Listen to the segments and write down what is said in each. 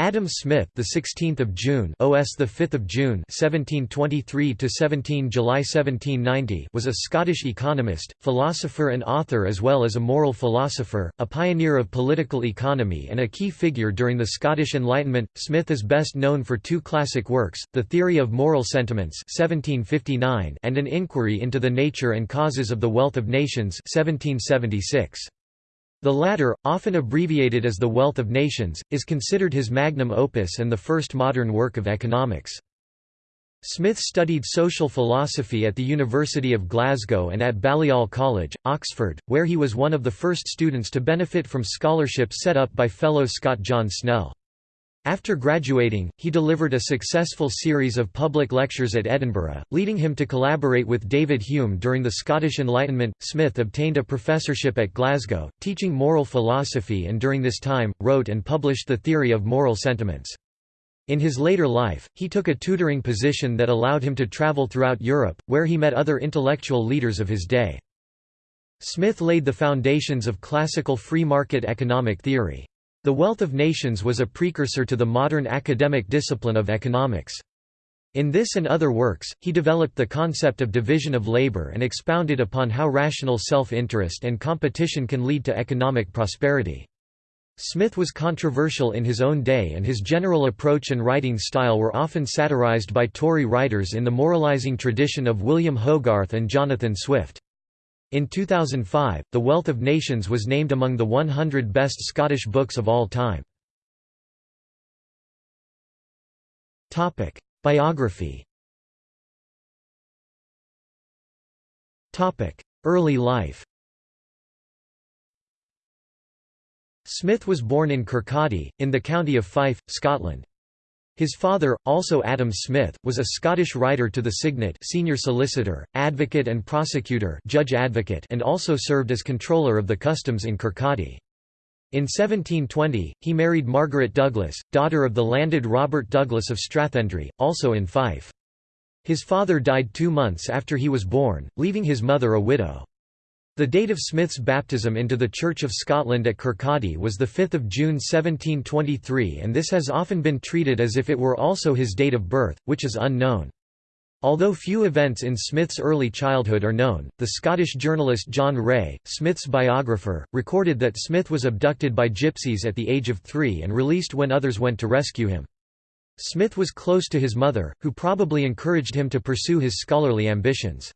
Adam Smith, the 16th of June, OS the 5th of June, 1723 to 17 July 1790, was a Scottish economist, philosopher and author as well as a moral philosopher, a pioneer of political economy and a key figure during the Scottish Enlightenment. Smith is best known for two classic works, The Theory of Moral Sentiments (1759) and An Inquiry into the Nature and Causes of the Wealth of Nations (1776). The latter, often abbreviated as The Wealth of Nations, is considered his magnum opus and the first modern work of economics. Smith studied social philosophy at the University of Glasgow and at Balliol College, Oxford, where he was one of the first students to benefit from scholarships set up by fellow Scot John Snell. After graduating, he delivered a successful series of public lectures at Edinburgh, leading him to collaborate with David Hume during the Scottish Enlightenment. Smith obtained a professorship at Glasgow, teaching moral philosophy and during this time, wrote and published The Theory of Moral Sentiments. In his later life, he took a tutoring position that allowed him to travel throughout Europe, where he met other intellectual leaders of his day. Smith laid the foundations of classical free market economic theory. The Wealth of Nations was a precursor to the modern academic discipline of economics. In this and other works, he developed the concept of division of labor and expounded upon how rational self-interest and competition can lead to economic prosperity. Smith was controversial in his own day and his general approach and writing style were often satirized by Tory writers in the moralizing tradition of William Hogarth and Jonathan Swift. In 2005, The Wealth of Nations was named among the 100 best Scottish books of all time. Topic: Biography Topic: Early life Smith was born in Kirkcaldy, in the county of Fife, Scotland. His father, also Adam Smith, was a Scottish writer to the Signet senior solicitor, advocate and prosecutor judge advocate and also served as controller of the customs in Kirkcaldy. In 1720, he married Margaret Douglas, daughter of the landed Robert Douglas of Strathendry, also in Fife. His father died two months after he was born, leaving his mother a widow. The date of Smith's baptism into the Church of Scotland at Kirkcaldy was 5 June 1723 and this has often been treated as if it were also his date of birth, which is unknown. Although few events in Smith's early childhood are known, the Scottish journalist John Rae, Smith's biographer, recorded that Smith was abducted by gypsies at the age of three and released when others went to rescue him. Smith was close to his mother, who probably encouraged him to pursue his scholarly ambitions.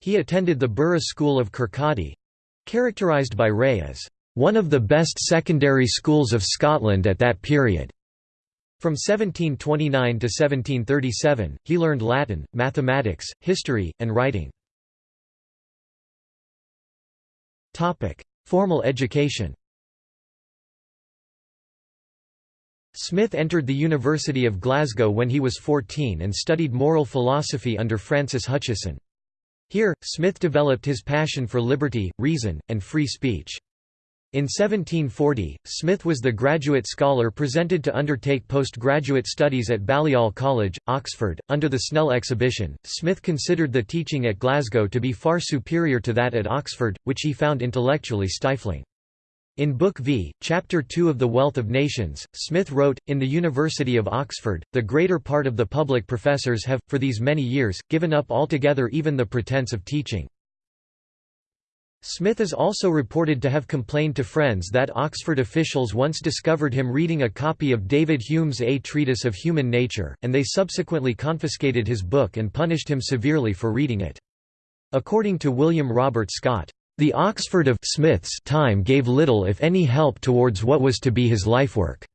He attended the Burgh School of Kirkcaldy—characterised by Rae as, "...one of the best secondary schools of Scotland at that period." From 1729 to 1737, he learned Latin, mathematics, history, and writing. Formal education Smith entered the University of Glasgow when he was 14 and studied moral philosophy under Francis Hutcheson. Here, Smith developed his passion for liberty, reason, and free speech. In 1740, Smith was the graduate scholar presented to undertake postgraduate studies at Balliol College, Oxford. Under the Snell exhibition, Smith considered the teaching at Glasgow to be far superior to that at Oxford, which he found intellectually stifling. In Book V, Chapter 2 of The Wealth of Nations, Smith wrote, In the University of Oxford, the greater part of the public professors have, for these many years, given up altogether even the pretence of teaching. Smith is also reported to have complained to friends that Oxford officials once discovered him reading a copy of David Hume's A Treatise of Human Nature, and they subsequently confiscated his book and punished him severely for reading it. According to William Robert Scott, the Oxford of Smith's time gave little if any help towards what was to be his lifework.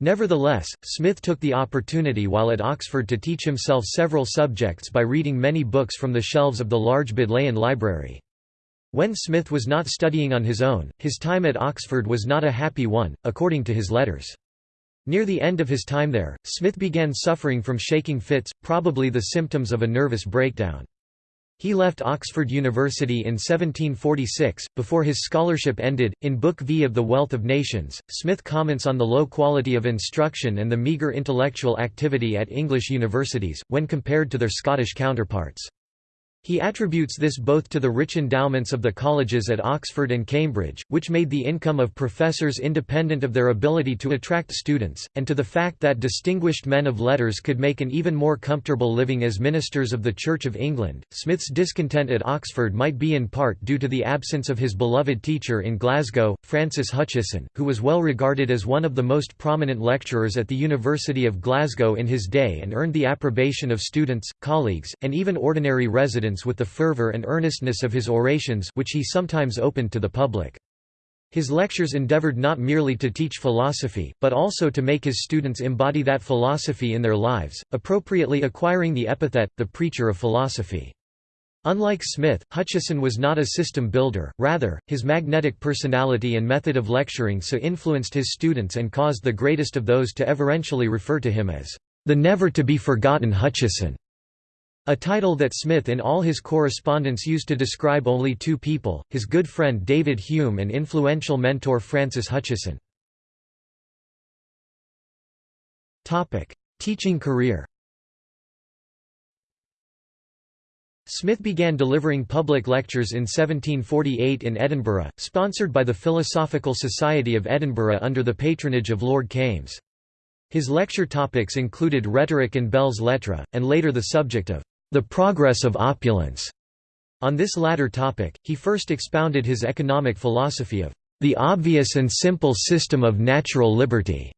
Nevertheless, Smith took the opportunity while at Oxford to teach himself several subjects by reading many books from the shelves of the large Bodleian Library. When Smith was not studying on his own, his time at Oxford was not a happy one, according to his letters. Near the end of his time there, Smith began suffering from shaking fits, probably the symptoms of a nervous breakdown. He left Oxford University in 1746. Before his scholarship ended, in Book V of The Wealth of Nations, Smith comments on the low quality of instruction and the meagre intellectual activity at English universities, when compared to their Scottish counterparts. He attributes this both to the rich endowments of the colleges at Oxford and Cambridge, which made the income of professors independent of their ability to attract students, and to the fact that distinguished men of letters could make an even more comfortable living as ministers of the Church of England. Smith's discontent at Oxford might be in part due to the absence of his beloved teacher in Glasgow, Francis Hutcheson, who was well regarded as one of the most prominent lecturers at the University of Glasgow in his day and earned the approbation of students, colleagues, and even ordinary residents with the fervor and earnestness of his orations which he sometimes opened to the public. His lectures endeavored not merely to teach philosophy, but also to make his students embody that philosophy in their lives, appropriately acquiring the epithet, the preacher of philosophy. Unlike Smith, Hutcheson was not a system builder, rather, his magnetic personality and method of lecturing so influenced his students and caused the greatest of those to everentially refer to him as the never-to-be-forgotten Hutcheson. A title that Smith in all his correspondence used to describe only two people, his good friend David Hume and influential mentor Francis Hutcheson. Teaching career Smith began delivering public lectures in 1748 in Edinburgh, sponsored by the Philosophical Society of Edinburgh under the patronage of Lord Kames. His lecture topics included rhetoric and belles lettres, and later the subject of the progress of opulence. On this latter topic, he first expounded his economic philosophy of the obvious and simple system of natural liberty.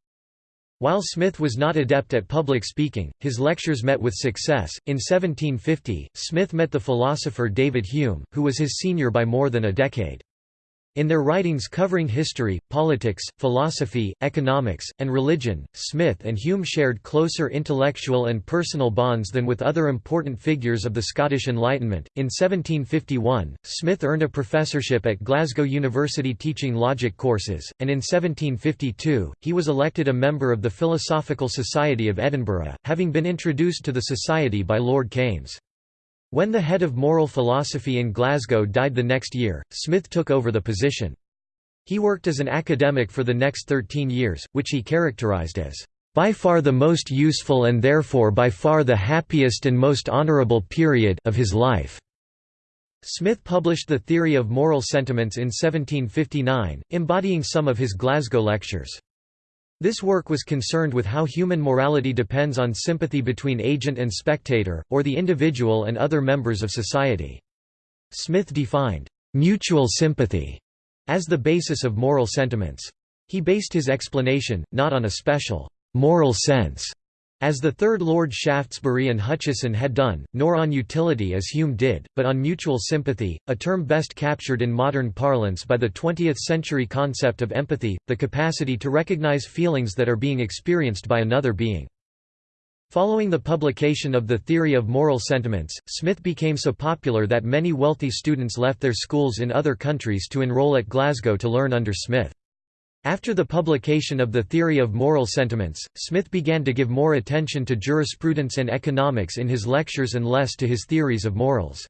While Smith was not adept at public speaking, his lectures met with success. In 1750, Smith met the philosopher David Hume, who was his senior by more than a decade. In their writings covering history, politics, philosophy, economics, and religion, Smith and Hume shared closer intellectual and personal bonds than with other important figures of the Scottish Enlightenment. In 1751, Smith earned a professorship at Glasgow University teaching logic courses, and in 1752, he was elected a member of the Philosophical Society of Edinburgh, having been introduced to the society by Lord Kames. When the head of moral philosophy in Glasgow died the next year, Smith took over the position. He worked as an academic for the next 13 years, which he characterized as by far the most useful and therefore by far the happiest and most honorable period of his life. Smith published The Theory of Moral Sentiments in 1759, embodying some of his Glasgow lectures. This work was concerned with how human morality depends on sympathy between agent and spectator, or the individual and other members of society. Smith defined mutual sympathy as the basis of moral sentiments. He based his explanation, not on a special moral sense, as the Third Lord Shaftesbury and Hutcheson had done, nor on utility as Hume did, but on mutual sympathy, a term best captured in modern parlance by the 20th-century concept of empathy, the capacity to recognize feelings that are being experienced by another being. Following the publication of The Theory of Moral Sentiments, Smith became so popular that many wealthy students left their schools in other countries to enroll at Glasgow to learn under Smith. After the publication of the Theory of Moral Sentiments, Smith began to give more attention to jurisprudence and economics in his lectures and less to his theories of morals.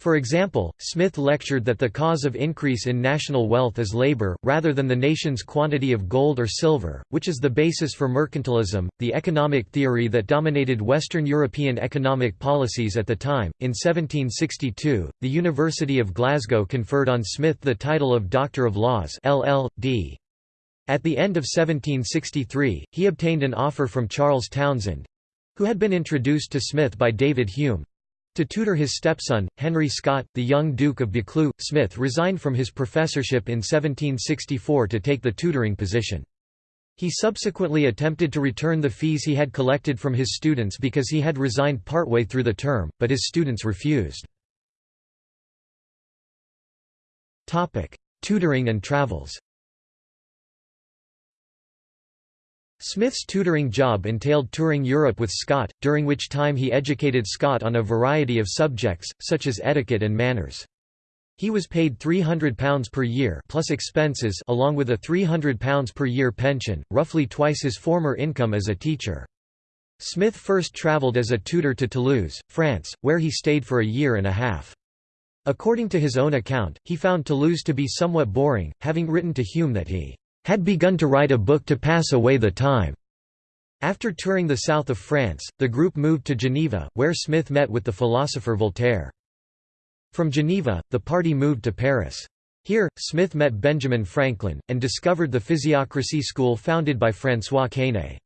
For example, Smith lectured that the cause of increase in national wealth is labor, rather than the nation's quantity of gold or silver, which is the basis for mercantilism, the economic theory that dominated Western European economic policies at the time. In 1762, the University of Glasgow conferred on Smith the title of Doctor of Laws LL.D. At the end of 1763, he obtained an offer from Charles Townshend—who had been introduced to Smith by David Hume—to tutor his stepson, Henry Scott, the young Duke of Buccleuch. Smith resigned from his professorship in 1764 to take the tutoring position. He subsequently attempted to return the fees he had collected from his students because he had resigned partway through the term, but his students refused. Tutoring and travels Smith's tutoring job entailed touring Europe with Scott, during which time he educated Scott on a variety of subjects, such as etiquette and manners. He was paid £300 per year plus expenses along with a £300 per year pension, roughly twice his former income as a teacher. Smith first travelled as a tutor to Toulouse, France, where he stayed for a year and a half. According to his own account, he found Toulouse to be somewhat boring, having written to Hume that he had begun to write a book to pass away the time. After touring the south of France, the group moved to Geneva, where Smith met with the philosopher Voltaire. From Geneva, the party moved to Paris. Here, Smith met Benjamin Franklin, and discovered the physiocracy school founded by François Quesnay.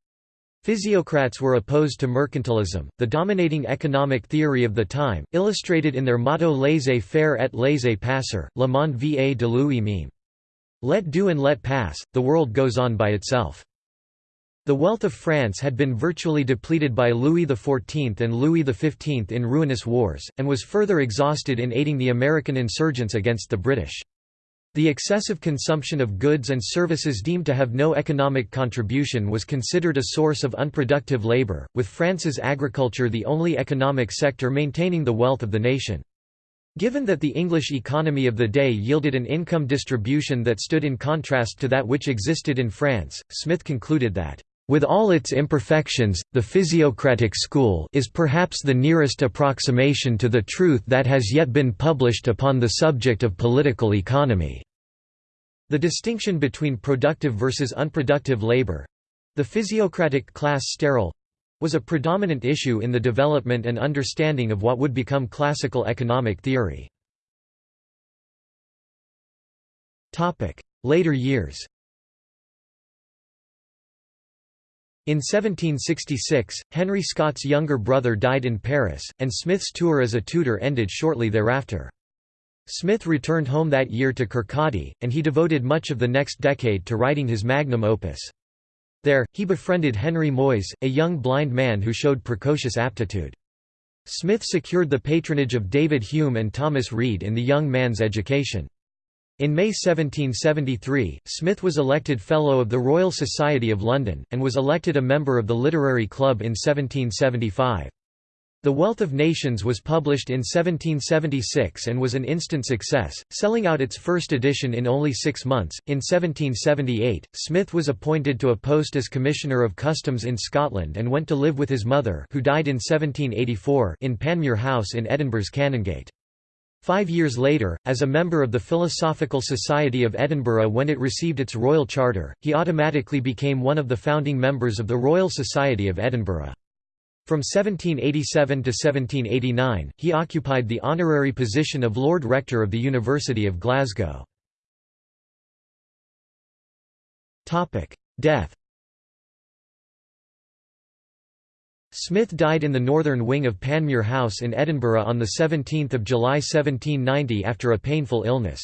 Physiocrats were opposed to mercantilism, the dominating economic theory of the time, illustrated in their motto laissez-faire et laissez-passer, le monde va de lui-même. Let do and let pass, the world goes on by itself. The wealth of France had been virtually depleted by Louis XIV and Louis XV in ruinous wars, and was further exhausted in aiding the American insurgents against the British. The excessive consumption of goods and services deemed to have no economic contribution was considered a source of unproductive labor, with France's agriculture the only economic sector maintaining the wealth of the nation. Given that the English economy of the day yielded an income distribution that stood in contrast to that which existed in France, Smith concluded that with all its imperfections, the physiocratic school is perhaps the nearest approximation to the truth that has yet been published upon the subject of political economy. The distinction between productive versus unproductive labor—the physiocratic class sterile—was a predominant issue in the development and understanding of what would become classical economic theory. Later years In 1766, Henry Scott's younger brother died in Paris, and Smith's tour as a tutor ended shortly thereafter. Smith returned home that year to Kirkcaldy, and he devoted much of the next decade to writing his magnum opus. There, he befriended Henry Moyse, a young blind man who showed precocious aptitude. Smith secured the patronage of David Hume and Thomas Reid in the young man's education. In May 1773, Smith was elected Fellow of the Royal Society of London, and was elected a member of the Literary Club in 1775. The Wealth of Nations was published in 1776 and was an instant success, selling out its first edition in only six months. In 1778, Smith was appointed to a post as Commissioner of Customs in Scotland and went to live with his mother, who died in 1784, in Panmure House in Edinburgh's Canongate. Five years later, as a member of the Philosophical Society of Edinburgh when it received its royal charter, he automatically became one of the founding members of the Royal Society of Edinburgh. From 1787 to 1789, he occupied the honorary position of Lord Rector of the University of Glasgow. Death Smith died in the northern wing of Panmure House in Edinburgh on 17 July 1790 after a painful illness.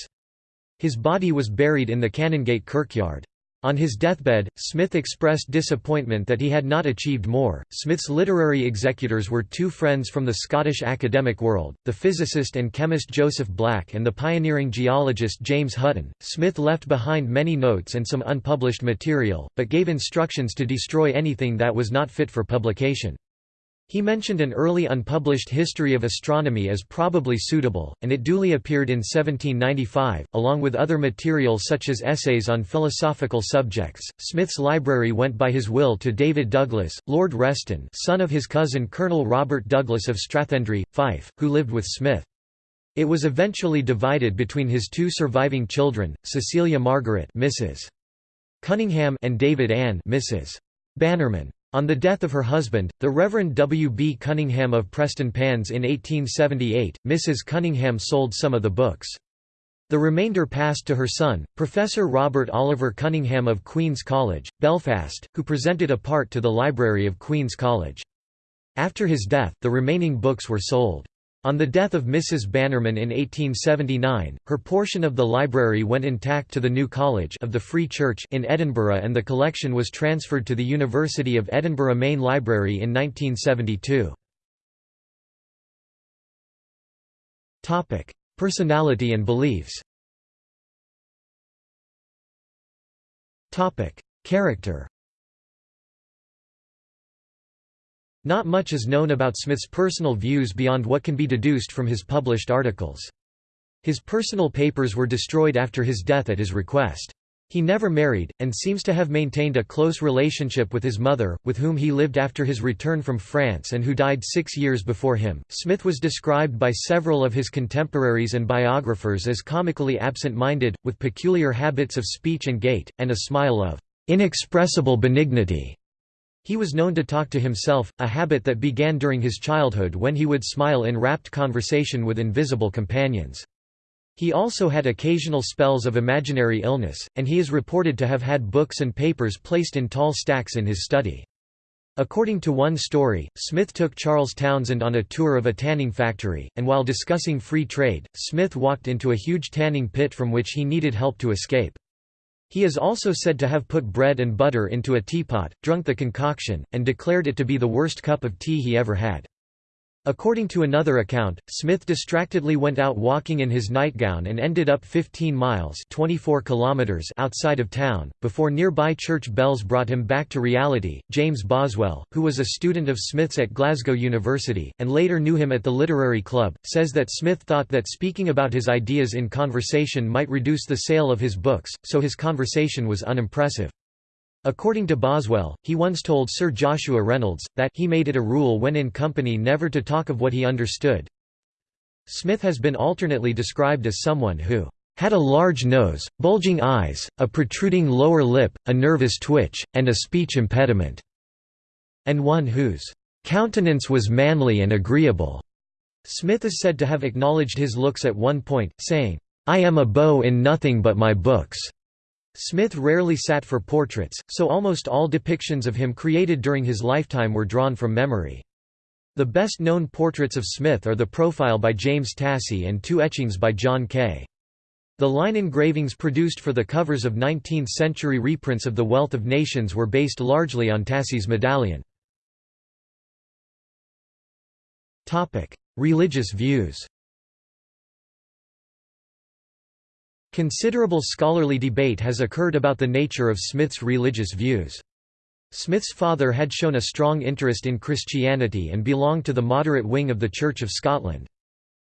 His body was buried in the Canongate kirkyard. On his deathbed, Smith expressed disappointment that he had not achieved more. Smith's literary executors were two friends from the Scottish academic world, the physicist and chemist Joseph Black and the pioneering geologist James Hutton. Smith left behind many notes and some unpublished material, but gave instructions to destroy anything that was not fit for publication. He mentioned an early unpublished history of astronomy as probably suitable, and it duly appeared in 1795, along with other material such as essays on philosophical subjects. Smith's library went by his will to David Douglas, Lord Reston, son of his cousin Colonel Robert Douglas of Strathendry, Fife, who lived with Smith. It was eventually divided between his two surviving children, Cecilia Margaret, Mrs. Cunningham, and David Anne, Mrs. Bannerman. On the death of her husband, the Reverend W. B. Cunningham of Prestonpans in 1878, Mrs. Cunningham sold some of the books. The remainder passed to her son, Professor Robert Oliver Cunningham of Queen's College, Belfast, who presented a part to the library of Queen's College. After his death, the remaining books were sold. On the death of Mrs. Bannerman in 1879, her portion of the library went intact to the New College of the Free Church in Edinburgh and the collection was transferred to the University of Edinburgh Main Library in 1972. Personality and beliefs Character Not much is known about Smith's personal views beyond what can be deduced from his published articles. His personal papers were destroyed after his death at his request. He never married, and seems to have maintained a close relationship with his mother, with whom he lived after his return from France and who died six years before him. Smith was described by several of his contemporaries and biographers as comically absent minded, with peculiar habits of speech and gait, and a smile of inexpressible benignity. He was known to talk to himself, a habit that began during his childhood when he would smile in rapt conversation with invisible companions. He also had occasional spells of imaginary illness, and he is reported to have had books and papers placed in tall stacks in his study. According to one story, Smith took Charles Townshend on a tour of a tanning factory, and while discussing free trade, Smith walked into a huge tanning pit from which he needed help to escape. He is also said to have put bread and butter into a teapot, drunk the concoction, and declared it to be the worst cup of tea he ever had. According to another account, Smith distractedly went out walking in his nightgown and ended up 15 miles 24 kilometers outside of town, before nearby church bells brought him back to reality. James Boswell, who was a student of Smith's at Glasgow University, and later knew him at the Literary Club, says that Smith thought that speaking about his ideas in conversation might reduce the sale of his books, so his conversation was unimpressive. According to Boswell, he once told Sir Joshua Reynolds, that he made it a rule when in company never to talk of what he understood. Smith has been alternately described as someone who had a large nose, bulging eyes, a protruding lower lip, a nervous twitch, and a speech impediment", and one whose "...countenance was manly and agreeable." Smith is said to have acknowledged his looks at one point, saying, "...I am a beau in nothing but my books." Smith rarely sat for portraits, so almost all depictions of him created during his lifetime were drawn from memory. The best known portraits of Smith are the profile by James Tassie and two etchings by John Kay. The line engravings produced for the covers of 19th-century reprints of The Wealth of Nations were based largely on Tassie's medallion. Religious views Considerable scholarly debate has occurred about the nature of Smith's religious views. Smith's father had shown a strong interest in Christianity and belonged to the moderate wing of the Church of Scotland.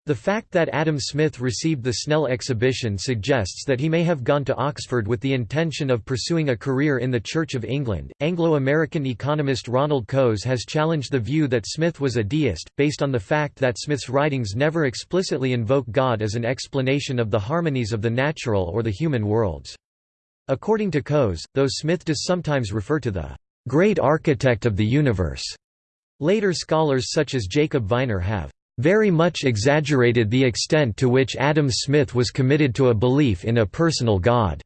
The fact that Adam Smith received the Snell exhibition suggests that he may have gone to Oxford with the intention of pursuing a career in the Church of England. Anglo American economist Ronald Coase has challenged the view that Smith was a deist, based on the fact that Smith's writings never explicitly invoke God as an explanation of the harmonies of the natural or the human worlds. According to Coase, though Smith does sometimes refer to the great architect of the universe, later scholars such as Jacob Viner have very much exaggerated the extent to which Adam Smith was committed to a belief in a personal God.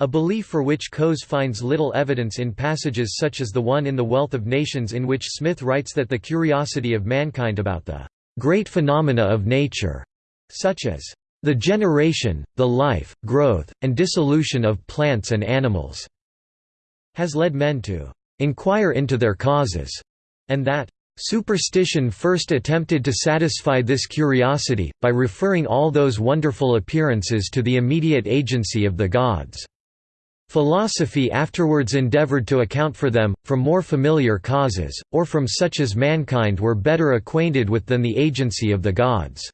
A belief for which Coase finds little evidence in passages such as the one in The Wealth of Nations in which Smith writes that the curiosity of mankind about the great phenomena of nature, such as the generation, the life, growth, and dissolution of plants and animals, has led men to inquire into their causes, and that Superstition first attempted to satisfy this curiosity, by referring all those wonderful appearances to the immediate agency of the gods. Philosophy afterwards endeavored to account for them, from more familiar causes, or from such as mankind were better acquainted with than the agency of the gods.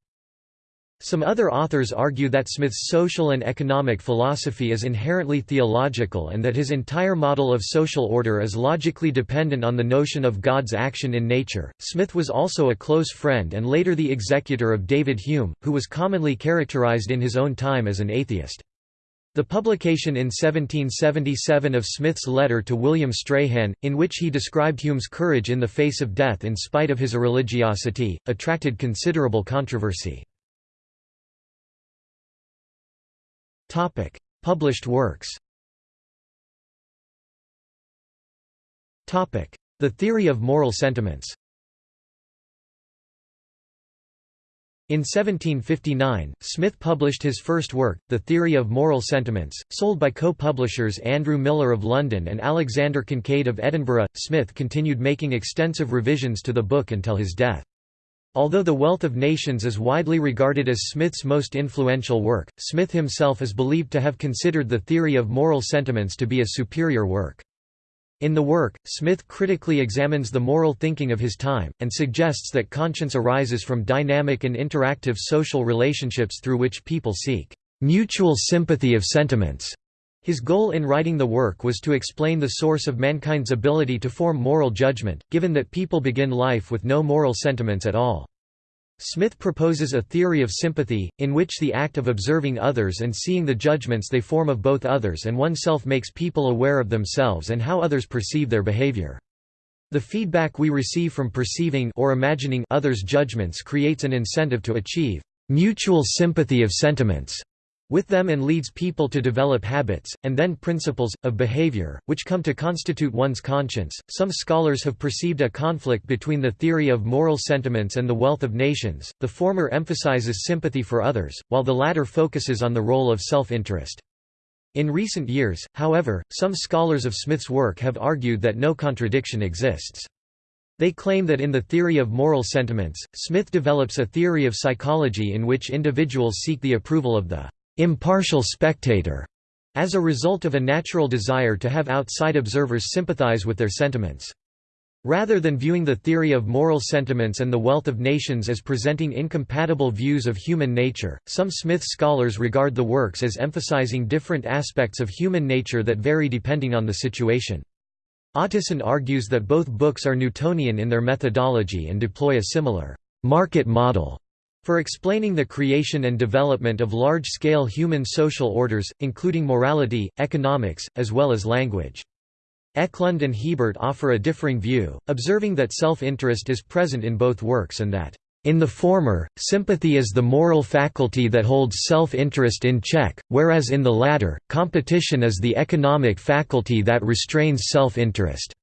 Some other authors argue that Smith's social and economic philosophy is inherently theological and that his entire model of social order is logically dependent on the notion of God's action in nature. Smith was also a close friend and later the executor of David Hume, who was commonly characterized in his own time as an atheist. The publication in 1777 of Smith's letter to William Strahan, in which he described Hume's courage in the face of death in spite of his irreligiosity, attracted considerable controversy. Published works The theory of moral sentiments In 1759, Smith published his first work, The Theory of Moral Sentiments, sold by co-publishers Andrew Millar of London and Alexander Kincaid of Edinburgh. Smith continued making extensive revisions to the book until his death. Although The Wealth of Nations is widely regarded as Smith's most influential work, Smith himself is believed to have considered the theory of moral sentiments to be a superior work. In the work, Smith critically examines the moral thinking of his time, and suggests that conscience arises from dynamic and interactive social relationships through which people seek mutual sympathy of sentiments. His goal in writing the work was to explain the source of mankind's ability to form moral judgment, given that people begin life with no moral sentiments at all. Smith proposes a theory of sympathy, in which the act of observing others and seeing the judgments they form of both others and oneself makes people aware of themselves and how others perceive their behavior. The feedback we receive from perceiving or imagining others' judgments creates an incentive to achieve mutual sympathy of sentiments with them and leads people to develop habits, and then principles, of behavior, which come to constitute one's conscience. Some scholars have perceived a conflict between the theory of moral sentiments and the wealth of nations, the former emphasizes sympathy for others, while the latter focuses on the role of self-interest. In recent years, however, some scholars of Smith's work have argued that no contradiction exists. They claim that in the theory of moral sentiments, Smith develops a theory of psychology in which individuals seek the approval of the impartial spectator, as a result of a natural desire to have outside observers sympathize with their sentiments. Rather than viewing the theory of moral sentiments and the wealth of nations as presenting incompatible views of human nature, some Smith scholars regard the works as emphasizing different aspects of human nature that vary depending on the situation. Otteson argues that both books are Newtonian in their methodology and deploy a similar market model for explaining the creation and development of large-scale human social orders, including morality, economics, as well as language. Ekelund and Hebert offer a differing view, observing that self-interest is present in both works and that, "...in the former, sympathy is the moral faculty that holds self-interest in check, whereas in the latter, competition is the economic faculty that restrains self-interest."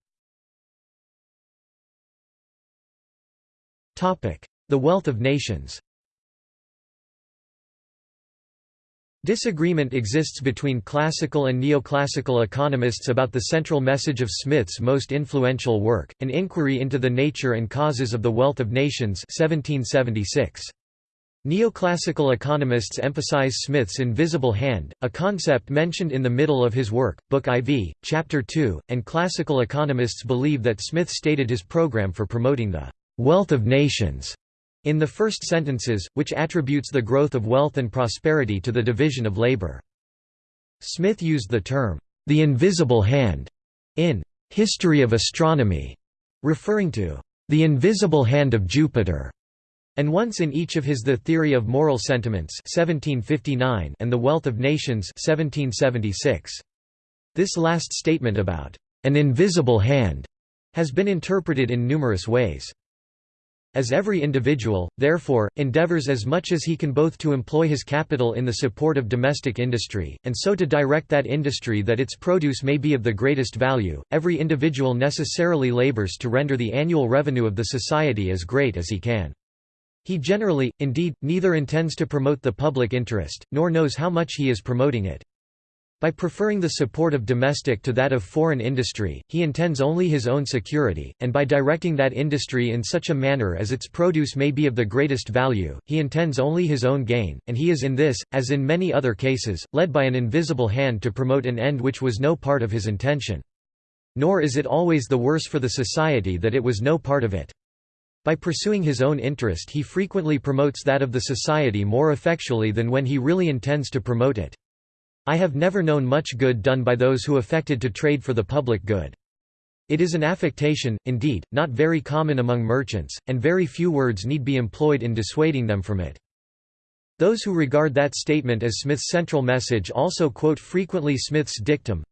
The wealth of nations Disagreement exists between classical and neoclassical economists about the central message of Smith's most influential work, An Inquiry into the Nature and Causes of the Wealth of Nations 1776. Neoclassical economists emphasize Smith's invisible hand, a concept mentioned in the middle of his work, Book IV, Chapter 2, and classical economists believe that Smith stated his program for promoting the wealth of nations in the first sentences, which attributes the growth of wealth and prosperity to the division of labor. Smith used the term, the invisible hand, in History of Astronomy, referring to the invisible hand of Jupiter, and once in each of his The Theory of Moral Sentiments 1759 and The Wealth of Nations 1776. This last statement about an invisible hand has been interpreted in numerous ways. As every individual, therefore, endeavors as much as he can both to employ his capital in the support of domestic industry, and so to direct that industry that its produce may be of the greatest value, every individual necessarily labors to render the annual revenue of the society as great as he can. He generally, indeed, neither intends to promote the public interest, nor knows how much he is promoting it. By preferring the support of domestic to that of foreign industry, he intends only his own security, and by directing that industry in such a manner as its produce may be of the greatest value, he intends only his own gain, and he is in this, as in many other cases, led by an invisible hand to promote an end which was no part of his intention. Nor is it always the worse for the society that it was no part of it. By pursuing his own interest he frequently promotes that of the society more effectually than when he really intends to promote it. I have never known much good done by those who affected to trade for the public good. It is an affectation, indeed, not very common among merchants, and very few words need be employed in dissuading them from it. Those who regard that statement as Smith's central message also quote frequently Smith's dictum,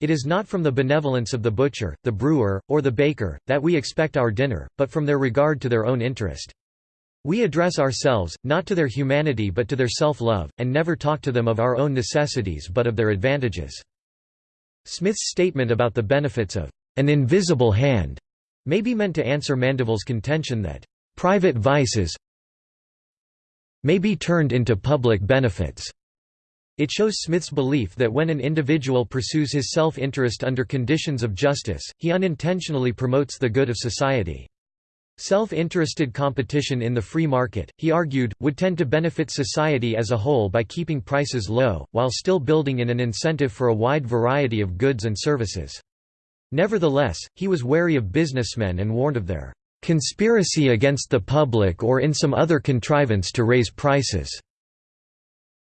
It is not from the benevolence of the butcher, the brewer, or the baker, that we expect our dinner, but from their regard to their own interest. We address ourselves, not to their humanity but to their self-love, and never talk to them of our own necessities but of their advantages." Smith's statement about the benefits of an invisible hand may be meant to answer Mandeville's contention that private vices may be turned into public benefits. It shows Smith's belief that when an individual pursues his self-interest under conditions of justice, he unintentionally promotes the good of society. Self-interested competition in the free market, he argued, would tend to benefit society as a whole by keeping prices low, while still building in an incentive for a wide variety of goods and services. Nevertheless, he was wary of businessmen and warned of their "...conspiracy against the public or in some other contrivance to raise prices."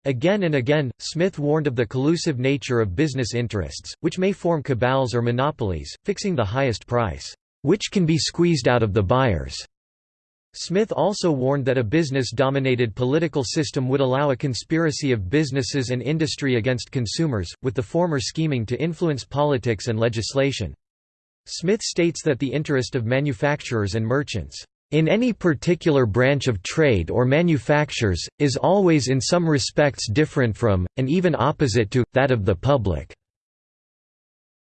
Again and again, Smith warned of the collusive nature of business interests, which may form cabals or monopolies, fixing the highest price which can be squeezed out of the buyers. Smith also warned that a business-dominated political system would allow a conspiracy of businesses and industry against consumers, with the former scheming to influence politics and legislation. Smith states that the interest of manufacturers and merchants in any particular branch of trade or manufactures, is always in some respects different from, and even opposite to, that of the public.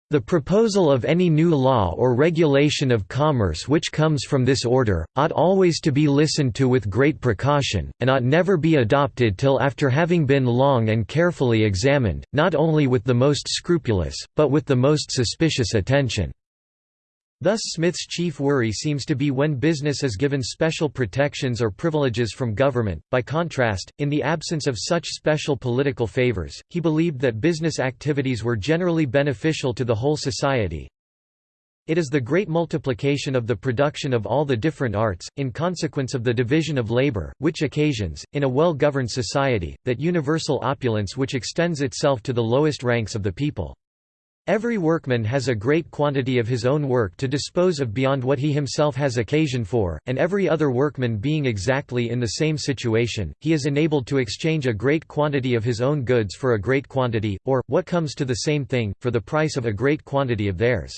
The proposal of any new law or regulation of commerce which comes from this order, ought always to be listened to with great precaution, and ought never be adopted till after having been long and carefully examined, not only with the most scrupulous, but with the most suspicious attention. Thus Smith's chief worry seems to be when business is given special protections or privileges from government. By contrast, in the absence of such special political favors, he believed that business activities were generally beneficial to the whole society. It is the great multiplication of the production of all the different arts, in consequence of the division of labor, which occasions, in a well-governed society, that universal opulence which extends itself to the lowest ranks of the people. Every workman has a great quantity of his own work to dispose of beyond what he himself has occasion for, and every other workman being exactly in the same situation, he is enabled to exchange a great quantity of his own goods for a great quantity, or, what comes to the same thing, for the price of a great quantity of theirs.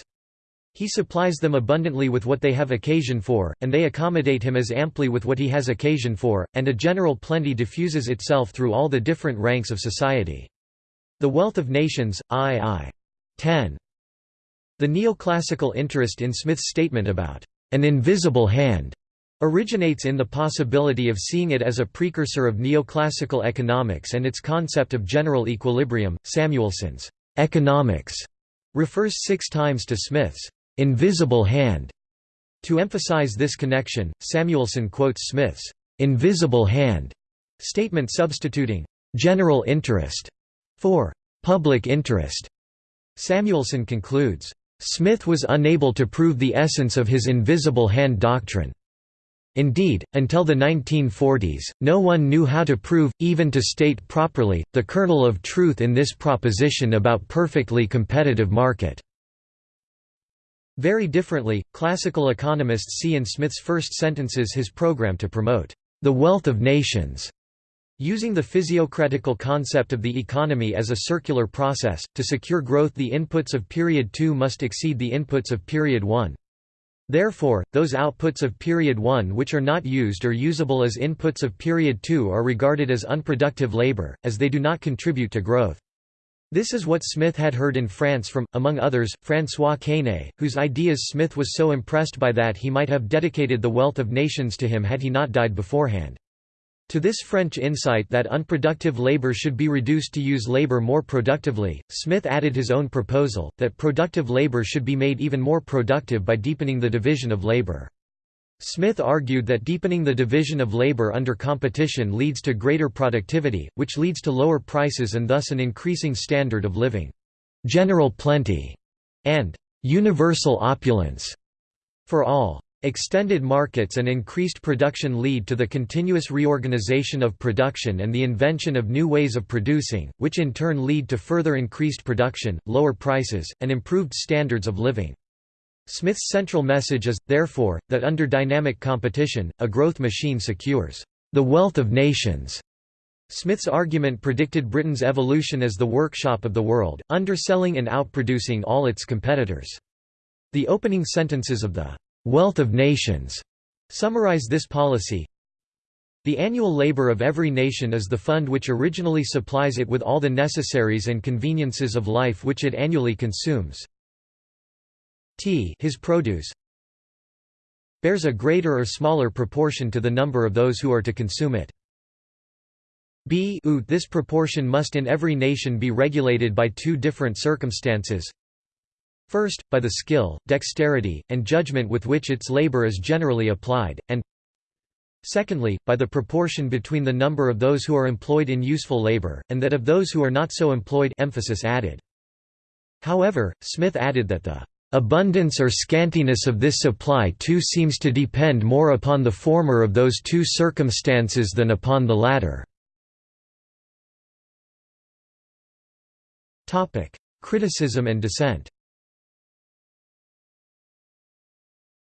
He supplies them abundantly with what they have occasion for, and they accommodate him as amply with what he has occasion for, and a general plenty diffuses itself through all the different ranks of society. The wealth of nations, i.i. 10. The neoclassical interest in Smith's statement about an invisible hand originates in the possibility of seeing it as a precursor of neoclassical economics and its concept of general equilibrium. Samuelson's economics refers six times to Smith's invisible hand. To emphasize this connection, Samuelson quotes Smith's invisible hand statement substituting general interest for public interest. Samuelson concludes, "...Smith was unable to prove the essence of his invisible hand doctrine. Indeed, until the 1940s, no one knew how to prove, even to state properly, the kernel of truth in this proposition about perfectly competitive market." Very differently, classical economists see in Smith's first sentences his program to promote the wealth of nations Using the physiocratical concept of the economy as a circular process, to secure growth the inputs of period 2 must exceed the inputs of period 1. Therefore, those outputs of period 1 which are not used or usable as inputs of period 2 are regarded as unproductive labor, as they do not contribute to growth. This is what Smith had heard in France from, among others, François Quesnay, whose ideas Smith was so impressed by that he might have dedicated the wealth of nations to him had he not died beforehand. To this French insight that unproductive labor should be reduced to use labor more productively, Smith added his own proposal, that productive labor should be made even more productive by deepening the division of labor. Smith argued that deepening the division of labor under competition leads to greater productivity, which leads to lower prices and thus an increasing standard of living. General plenty and universal opulence for all. Extended markets and increased production lead to the continuous reorganization of production and the invention of new ways of producing, which in turn lead to further increased production, lower prices, and improved standards of living. Smith's central message is, therefore, that under dynamic competition, a growth machine secures the wealth of nations. Smith's argument predicted Britain's evolution as the workshop of the world, underselling and outproducing all its competitors. The opening sentences of the wealth of nations summarize this policy. The annual labor of every nation is the fund which originally supplies it with all the necessaries and conveniences of life which it annually consumes. T his produce bears a greater or smaller proportion to the number of those who are to consume it. B this proportion must in every nation be regulated by two different circumstances. First, by the skill, dexterity, and judgment with which its labor is generally applied, and Secondly, by the proportion between the number of those who are employed in useful labor, and that of those who are not so employed emphasis added. However, Smith added that the abundance or scantiness of this supply too seems to depend more upon the former of those two circumstances than upon the latter. Criticism and dissent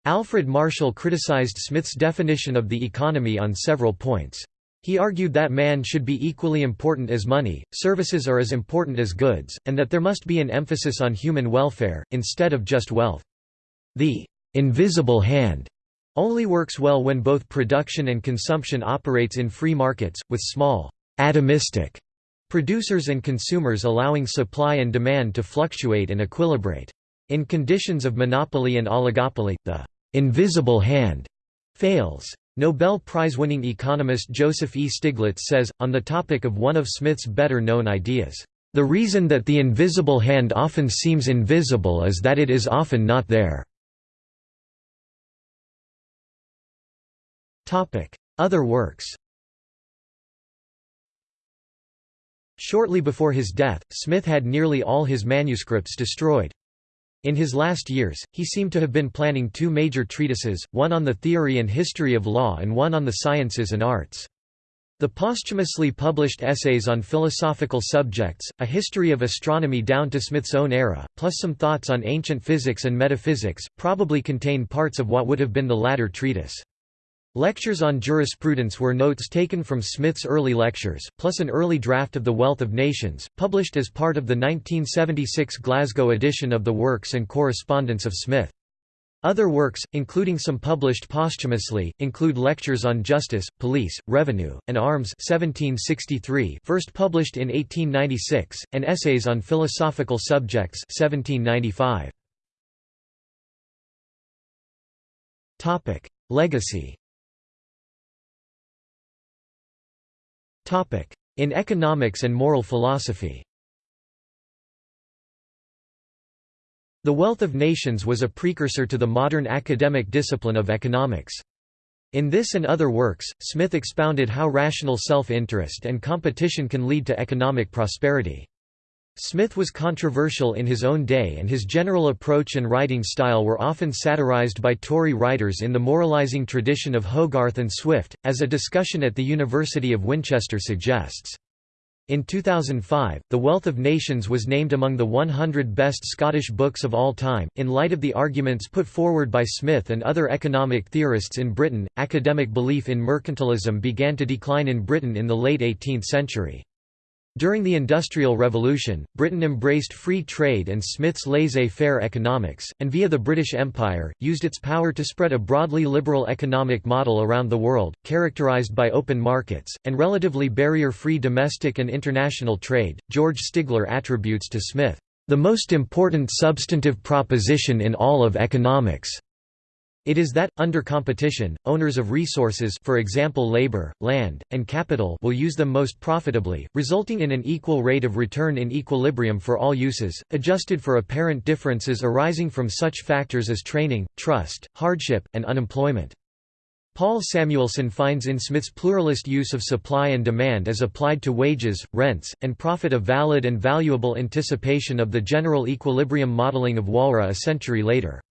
Alfred Marshall criticized Smith's definition of the economy on several points. He argued that man should be equally important as money, services are as important as goods, and that there must be an emphasis on human welfare, instead of just wealth. The invisible hand only works well when both production and consumption operates in free markets, with small atomistic producers and consumers allowing supply and demand to fluctuate and equilibrate. In conditions of monopoly and oligopoly, the invisible hand fails. Nobel Prize-winning economist Joseph E. Stiglitz says, on the topic of one of Smith's better-known ideas, "...the reason that the invisible hand often seems invisible is that it is often not there." Other works Shortly before his death, Smith had nearly all his manuscripts destroyed. In his last years, he seemed to have been planning two major treatises, one on the theory and history of law and one on the sciences and arts. The posthumously published essays on philosophical subjects, a history of astronomy down to Smith's own era, plus some thoughts on ancient physics and metaphysics, probably contain parts of what would have been the latter treatise. Lectures on jurisprudence were notes taken from Smith's early lectures, plus an early draft of The Wealth of Nations, published as part of the 1976 Glasgow edition of the Works and Correspondence of Smith. Other works, including some published posthumously, include Lectures on Justice, Police, Revenue, and Arms 1763 first published in 1896, and Essays on Philosophical Subjects 1795. Legacy In economics and moral philosophy The Wealth of Nations was a precursor to the modern academic discipline of economics. In this and other works, Smith expounded how rational self-interest and competition can lead to economic prosperity. Smith was controversial in his own day and his general approach and writing style were often satirized by Tory writers in the moralizing tradition of Hogarth and Swift, as a discussion at the University of Winchester suggests. In 2005, The Wealth of Nations was named among the 100 best Scottish books of all time. In light of the arguments put forward by Smith and other economic theorists in Britain, academic belief in mercantilism began to decline in Britain in the late 18th century. During the Industrial Revolution, Britain embraced free trade and Smith's laissez-faire economics, and via the British Empire, used its power to spread a broadly liberal economic model around the world, characterized by open markets, and relatively barrier-free domestic and international trade. George Stigler attributes to Smith, "...the most important substantive proposition in all of economics." It is that, under competition, owners of resources for example labor, land, and capital will use them most profitably, resulting in an equal rate of return in equilibrium for all uses, adjusted for apparent differences arising from such factors as training, trust, hardship, and unemployment. Paul Samuelson finds in Smith's pluralist use of supply and demand as applied to wages, rents, and profit a valid and valuable anticipation of the general equilibrium modeling of Walras a century later.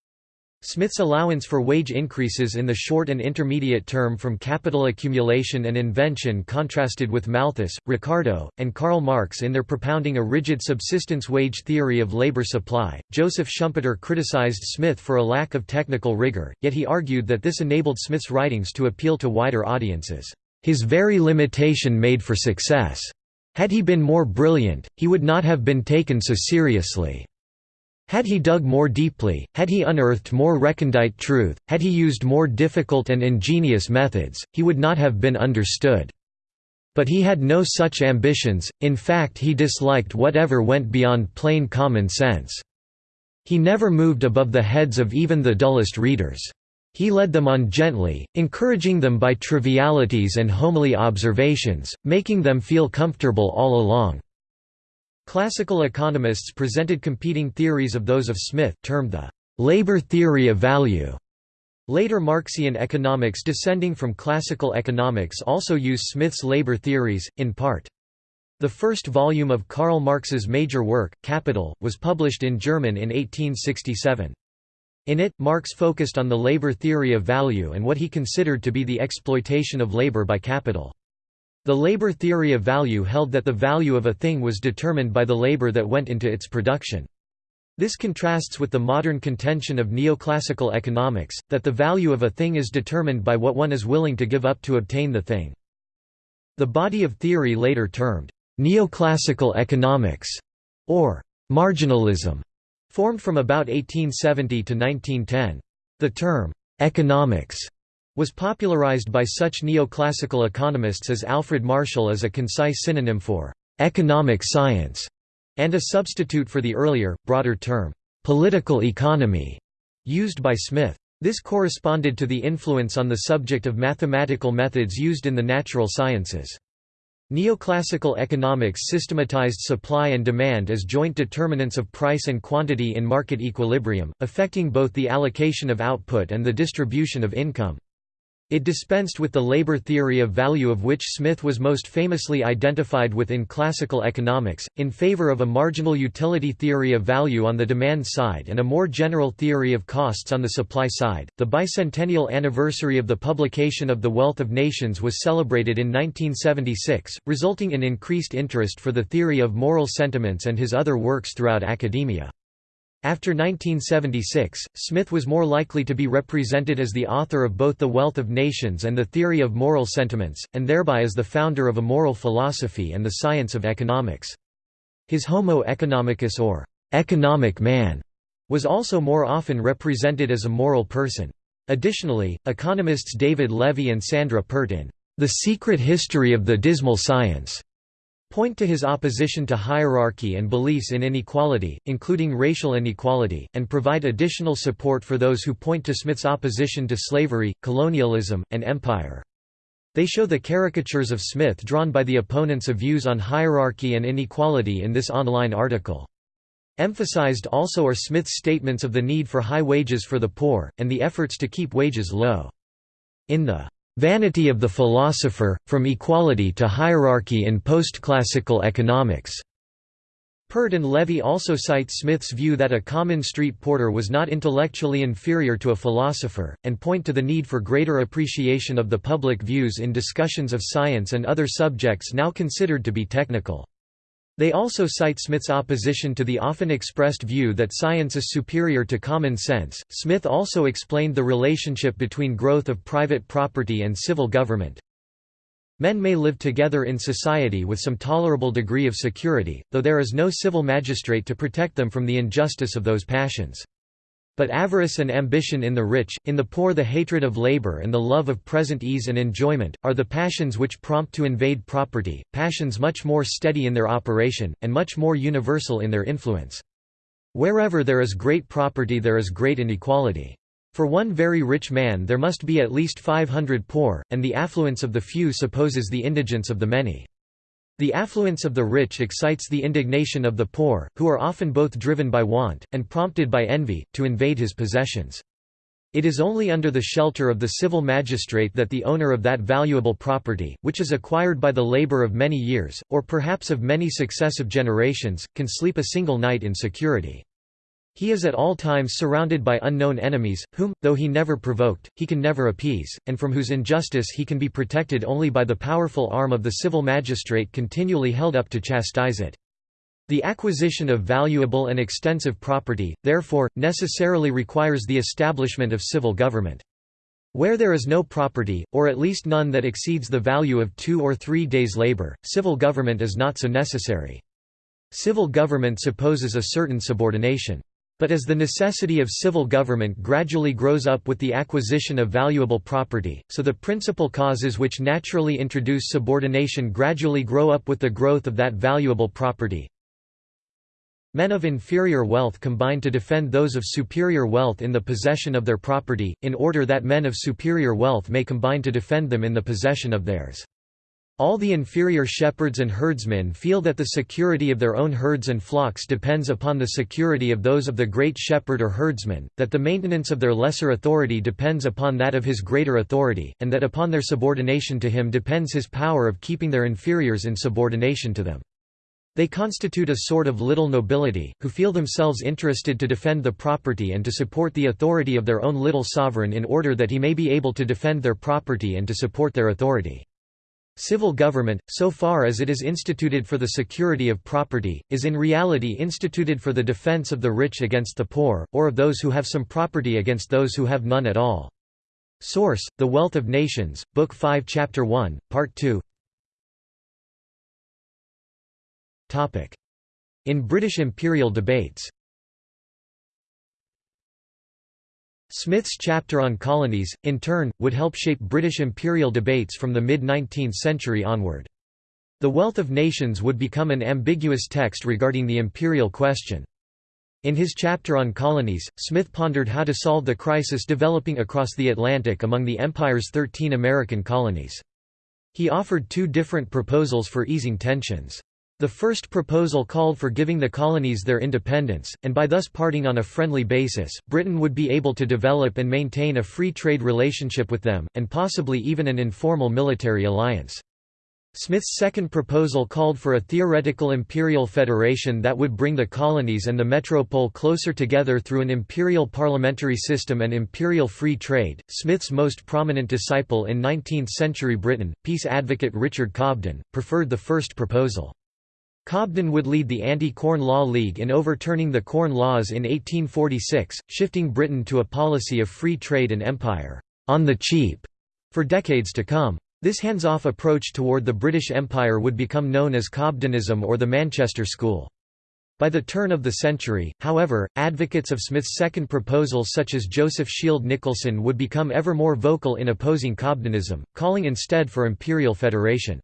Smith's allowance for wage increases in the short and intermediate term from capital accumulation and invention contrasted with Malthus, Ricardo, and Karl Marx in their propounding a rigid subsistence wage theory of labor supply. Joseph Schumpeter criticized Smith for a lack of technical rigor, yet he argued that this enabled Smith's writings to appeal to wider audiences. His very limitation made for success. Had he been more brilliant, he would not have been taken so seriously. Had he dug more deeply, had he unearthed more recondite truth, had he used more difficult and ingenious methods, he would not have been understood. But he had no such ambitions, in fact he disliked whatever went beyond plain common sense. He never moved above the heads of even the dullest readers. He led them on gently, encouraging them by trivialities and homely observations, making them feel comfortable all along. Classical economists presented competing theories of those of Smith, termed the labor theory of value. Later Marxian economics descending from classical economics also use Smith's labor theories, in part. The first volume of Karl Marx's major work, Capital, was published in German in 1867. In it, Marx focused on the labor theory of value and what he considered to be the exploitation of labor by capital. The labor theory of value held that the value of a thing was determined by the labor that went into its production. This contrasts with the modern contention of neoclassical economics, that the value of a thing is determined by what one is willing to give up to obtain the thing. The body of theory later termed neoclassical economics, or marginalism, Formed from about 1870 to 1910. The term, "'economics' was popularized by such neoclassical economists as Alfred Marshall as a concise synonym for "'economic science' and a substitute for the earlier, broader term, "'political economy' used by Smith. This corresponded to the influence on the subject of mathematical methods used in the natural sciences. Neoclassical economics systematized supply and demand as joint determinants of price and quantity in market equilibrium, affecting both the allocation of output and the distribution of income. It dispensed with the labor theory of value of which Smith was most famously identified with in classical economics, in favor of a marginal utility theory of value on the demand side and a more general theory of costs on the supply side. The bicentennial anniversary of the publication of The Wealth of Nations was celebrated in 1976, resulting in increased interest for the theory of moral sentiments and his other works throughout academia. After 1976, Smith was more likely to be represented as the author of both The Wealth of Nations and The Theory of Moral Sentiments, and thereby as the founder of a moral philosophy and the science of economics. His Homo economicus or economic man was also more often represented as a moral person. Additionally, economists David Levy and Sandra Peart in The Secret History of the Dismal Science point to his opposition to hierarchy and beliefs in inequality, including racial inequality, and provide additional support for those who point to Smith's opposition to slavery, colonialism, and empire. They show the caricatures of Smith drawn by the opponents of views on hierarchy and inequality in this online article. Emphasized also are Smith's statements of the need for high wages for the poor, and the efforts to keep wages low. In the Vanity of the Philosopher, From Equality to Hierarchy in Postclassical Economics. Peart and Levy also cite Smith's view that a common street porter was not intellectually inferior to a philosopher, and point to the need for greater appreciation of the public views in discussions of science and other subjects now considered to be technical. They also cite Smith's opposition to the often expressed view that science is superior to common sense. Smith also explained the relationship between growth of private property and civil government. Men may live together in society with some tolerable degree of security, though there is no civil magistrate to protect them from the injustice of those passions. But avarice and ambition in the rich, in the poor the hatred of labor and the love of present ease and enjoyment, are the passions which prompt to invade property, passions much more steady in their operation, and much more universal in their influence. Wherever there is great property there is great inequality. For one very rich man there must be at least 500 poor, and the affluence of the few supposes the indigence of the many. The affluence of the rich excites the indignation of the poor, who are often both driven by want, and prompted by envy, to invade his possessions. It is only under the shelter of the civil magistrate that the owner of that valuable property, which is acquired by the labor of many years, or perhaps of many successive generations, can sleep a single night in security. He is at all times surrounded by unknown enemies, whom, though he never provoked, he can never appease, and from whose injustice he can be protected only by the powerful arm of the civil magistrate continually held up to chastise it. The acquisition of valuable and extensive property, therefore, necessarily requires the establishment of civil government. Where there is no property, or at least none that exceeds the value of two or three days' labor, civil government is not so necessary. Civil government supposes a certain subordination. But as the necessity of civil government gradually grows up with the acquisition of valuable property, so the principal causes which naturally introduce subordination gradually grow up with the growth of that valuable property. Men of inferior wealth combine to defend those of superior wealth in the possession of their property, in order that men of superior wealth may combine to defend them in the possession of theirs. All the inferior shepherds and herdsmen feel that the security of their own herds and flocks depends upon the security of those of the great shepherd or herdsman, that the maintenance of their lesser authority depends upon that of his greater authority, and that upon their subordination to him depends his power of keeping their inferiors in subordination to them. They constitute a sort of little nobility, who feel themselves interested to defend the property and to support the authority of their own little sovereign in order that he may be able to defend their property and to support their authority. Civil government, so far as it is instituted for the security of property, is in reality instituted for the defense of the rich against the poor, or of those who have some property against those who have none at all. Source: The Wealth of Nations, Book 5 Chapter 1, Part 2 In British imperial debates Smith's chapter on colonies, in turn, would help shape British imperial debates from the mid-19th century onward. The Wealth of Nations would become an ambiguous text regarding the imperial question. In his chapter on colonies, Smith pondered how to solve the crisis developing across the Atlantic among the Empire's 13 American colonies. He offered two different proposals for easing tensions. The first proposal called for giving the colonies their independence, and by thus parting on a friendly basis, Britain would be able to develop and maintain a free trade relationship with them, and possibly even an informal military alliance. Smith's second proposal called for a theoretical imperial federation that would bring the colonies and the metropole closer together through an imperial parliamentary system and imperial free trade. Smith's most prominent disciple in 19th century Britain, peace advocate Richard Cobden, preferred the first proposal. Cobden would lead the Anti-Corn Law League in overturning the Corn Laws in 1846, shifting Britain to a policy of free trade and empire, on the cheap, for decades to come. This hands-off approach toward the British Empire would become known as Cobdenism or the Manchester School. By the turn of the century, however, advocates of Smith's second proposal such as Joseph Shield Nicholson would become ever more vocal in opposing Cobdenism, calling instead for imperial federation.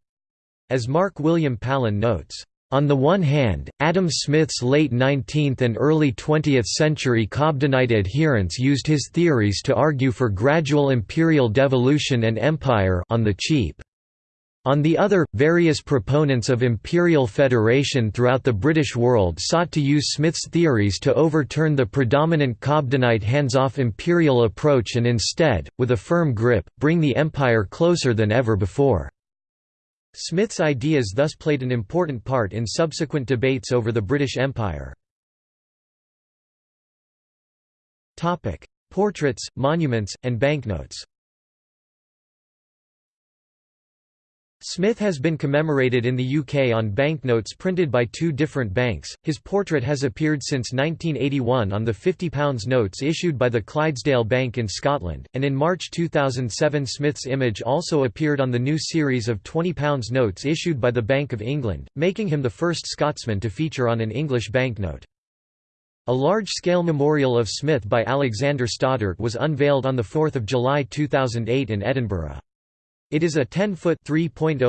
As Mark William Palen notes, on the one hand, Adam Smith's late 19th and early 20th century Cobdenite adherents used his theories to argue for gradual imperial devolution and empire on the cheap. On the other, various proponents of imperial federation throughout the British world sought to use Smith's theories to overturn the predominant Cobdenite hands-off imperial approach and instead, with a firm grip, bring the empire closer than ever before. Smith's ideas thus played an important part in subsequent debates over the British Empire. Portraits, monuments, and banknotes Smith has been commemorated in the UK on banknotes printed by two different banks. His portrait has appeared since 1981 on the £50 notes issued by the Clydesdale Bank in Scotland, and in March 2007 Smith's image also appeared on the new series of £20 notes issued by the Bank of England, making him the first Scotsman to feature on an English banknote. A large-scale memorial of Smith by Alexander Stoddart was unveiled on 4 July 2008 in Edinburgh. It is a 10-foot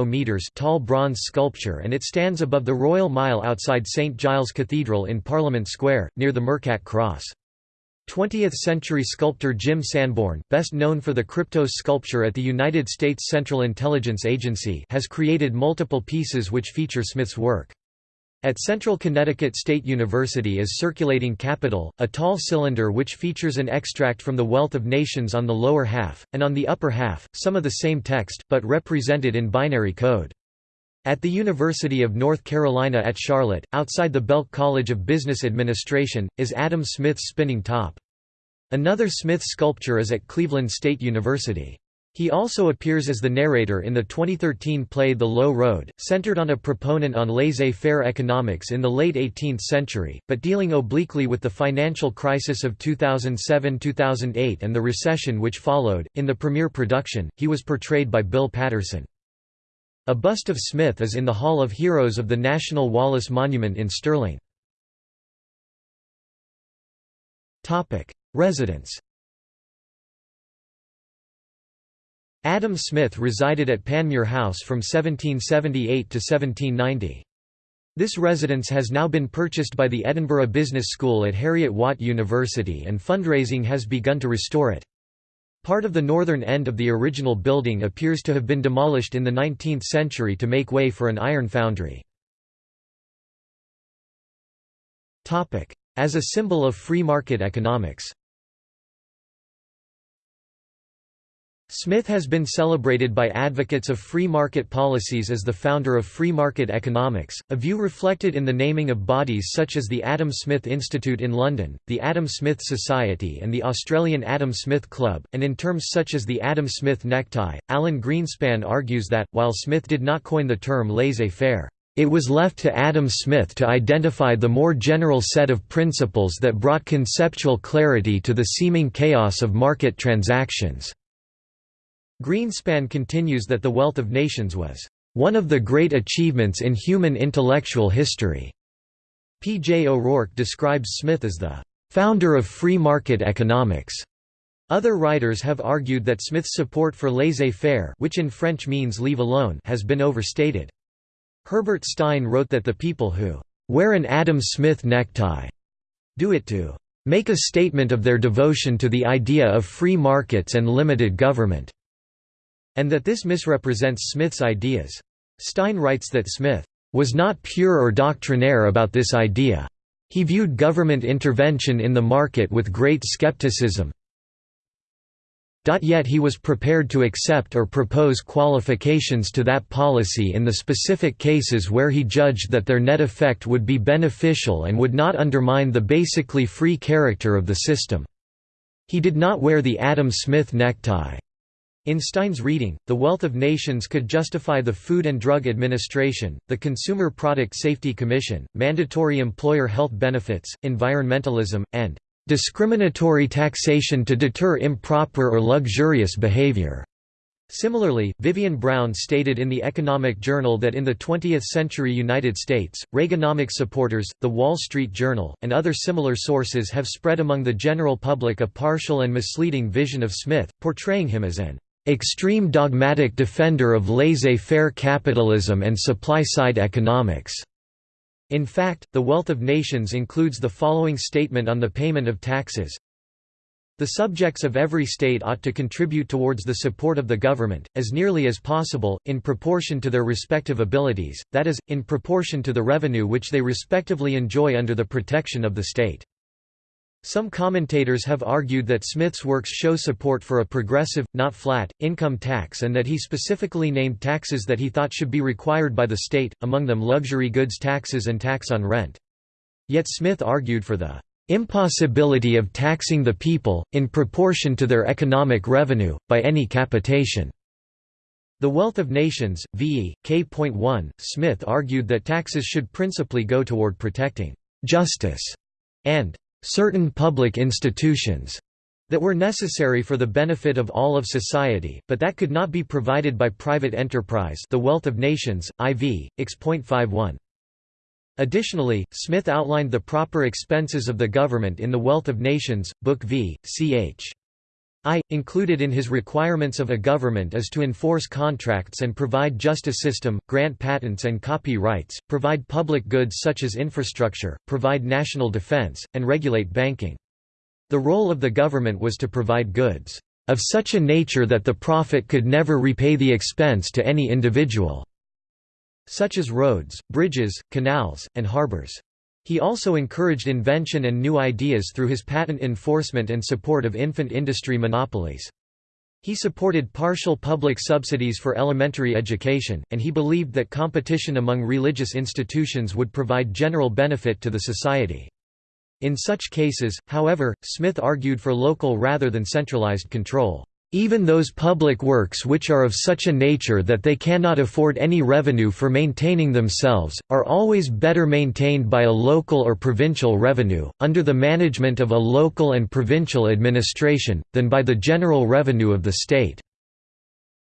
meters tall bronze sculpture and it stands above the Royal Mile outside St Giles Cathedral in Parliament Square, near the Mercat Cross. 20th-century sculptor Jim Sanborn, best known for the Kryptos sculpture at the United States Central Intelligence Agency has created multiple pieces which feature Smith's work. At Central Connecticut State University is Circulating Capital, a tall cylinder which features an extract from The Wealth of Nations on the lower half, and on the upper half, some of the same text, but represented in binary code. At the University of North Carolina at Charlotte, outside the Belk College of Business Administration, is Adam Smith's spinning top. Another Smith sculpture is at Cleveland State University. He also appears as the narrator in the 2013 play The Low Road, centered on a proponent on laissez-faire economics in the late 18th century, but dealing obliquely with the financial crisis of 2007–2008 and the recession which followed. In the premiere production, he was portrayed by Bill Paterson. A bust of Smith is in the Hall of Heroes of the National Wallace Monument in Stirling. Residence Adam Smith resided at Panmure House from 1778 to 1790. This residence has now been purchased by the Edinburgh Business School at Heriot-Watt University and fundraising has begun to restore it. Part of the northern end of the original building appears to have been demolished in the 19th century to make way for an iron foundry. As a symbol of free market economics Smith has been celebrated by advocates of free market policies as the founder of free market economics, a view reflected in the naming of bodies such as the Adam Smith Institute in London, the Adam Smith Society and the Australian Adam Smith Club, and in terms such as the Adam Smith necktie. Alan Greenspan argues that, while Smith did not coin the term laissez-faire, it was left to Adam Smith to identify the more general set of principles that brought conceptual clarity to the seeming chaos of market transactions. Greenspan continues that The Wealth of Nations was one of the great achievements in human intellectual history. P. J. O'Rourke describes Smith as the founder of free market economics. Other writers have argued that Smith's support for laissez-faire which in French means leave alone has been overstated. Herbert Stein wrote that the people who "...wear an Adam Smith necktie," do it to "...make a statement of their devotion to the idea of free markets and limited government," and that this misrepresents Smith's ideas. Stein writes that Smith was not pure or doctrinaire about this idea. He viewed government intervention in the market with great skepticism, Yet he was prepared to accept or propose qualifications to that policy in the specific cases where he judged that their net effect would be beneficial and would not undermine the basically free character of the system. He did not wear the Adam Smith necktie. In Stein's reading, the wealth of nations could justify the Food and Drug Administration, the Consumer Product Safety Commission, mandatory employer health benefits, environmentalism, and discriminatory taxation to deter improper or luxurious behavior. Similarly, Vivienne Brown stated in the Economic Journal that in the 20th-century United States, Reaganomics supporters, The Wall Street Journal, and other similar sources have spread among the general public a partial and misleading vision of Smith, portraying him as an extreme dogmatic defender of laissez-faire capitalism and supply-side economics. In fact, the wealth of nations includes the following statement on the payment of taxes. The subjects of every state ought to contribute towards the support of the government, as nearly as possible, in proportion to their respective abilities, that is, in proportion to the revenue which they respectively enjoy under the protection of the state. Some commentators have argued that Smith's works show support for a progressive, not flat, income tax and that he specifically named taxes that he thought should be required by the state, among them luxury goods taxes and tax on rent. Yet Smith argued for the impossibility of taxing the people, in proportion to their economic revenue, by any capitation. The Wealth of Nations, v. K.1, Smith argued that taxes should principally go toward protecting justice and certain public institutions that were necessary for the benefit of all of society, but that could not be provided by private enterprise The Wealth of Nations, IV, X.51. Additionally, Smith outlined the proper expenses of the government in The Wealth of Nations, Book v. ch. I. Included in his requirements of a government is to enforce contracts and provide justice system, grant patents and copyrights, provide public goods such as infrastructure, provide national defense, and regulate banking. The role of the government was to provide goods of such a nature that the profit could never repay the expense to any individual, such as roads, bridges, canals, and harbors. He also encouraged invention and new ideas through his patent enforcement and support of infant industry monopolies. He supported partial public subsidies for elementary education, and he believed that competition among religious institutions would provide general benefit to the society. In such cases, however, Smith argued for local rather than centralized control. Even those public works which are of such a nature that they cannot afford any revenue for maintaining themselves, are always better maintained by a local or provincial revenue, under the management of a local and provincial administration, than by the general revenue of the state."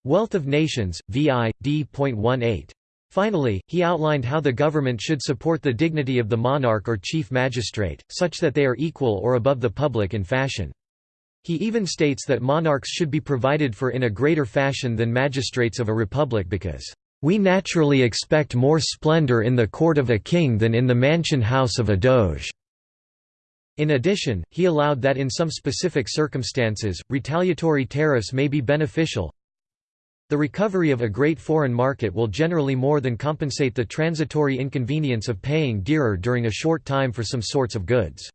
Wealth of Nations, VI, D.18. Finally, he outlined how the government should support the dignity of the monarch or chief magistrate, such that they are equal or above the public in fashion. He even states that monarchs should be provided for in a greater fashion than magistrates of a republic because, "...we naturally expect more splendor in the court of a king than in the mansion house of a doge." In addition, he allowed that in some specific circumstances, retaliatory tariffs may be beneficial. The recovery of a great foreign market will generally more than compensate the transitory inconvenience of paying dearer during a short time for some sorts of goods.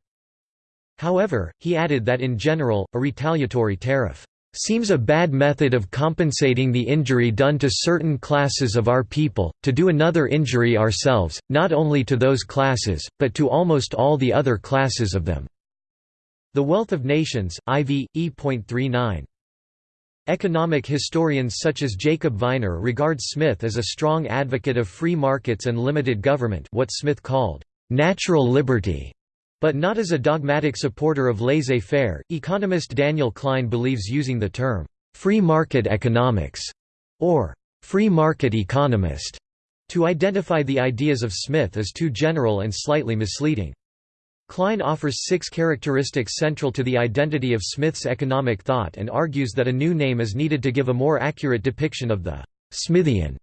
However, he added that in general, a retaliatory tariff seems a bad method of compensating the injury done to certain classes of our people, to do another injury ourselves, not only to those classes, but to almost all the other classes of them." The Wealth of Nations, IV, E.39. Economic historians such as Jacob Viner regard Smith as a strong advocate of free markets and limited government what Smith called, "...natural liberty." But not as a dogmatic supporter of laissez-faire. Economist Daniel Klein believes using the term free market economics or free market economist to identify the ideas of Smith is too general and slightly misleading. Klein offers six characteristics central to the identity of Smith's economic thought and argues that a new name is needed to give a more accurate depiction of the «Smithian»